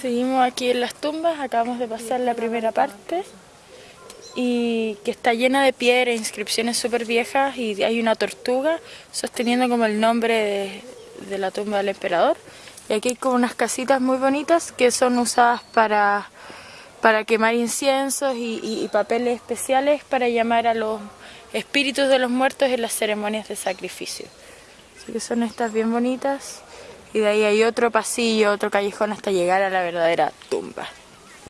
Seguimos aquí en las tumbas, acabamos de pasar la primera parte y que está llena de piedras, inscripciones súper viejas y hay una tortuga sosteniendo como el nombre de, la tumba del emperador. Y aquí hay como unas casitas muy bonitas que son usadas para, para quemar inciensos y papeles especiales para llamar a los espíritus de los muertos en las ceremonias de sacrificio. Así que son estas bien bonitas y de ahí hay otro pasillo, otro callejón hasta llegar a la verdadera tumba.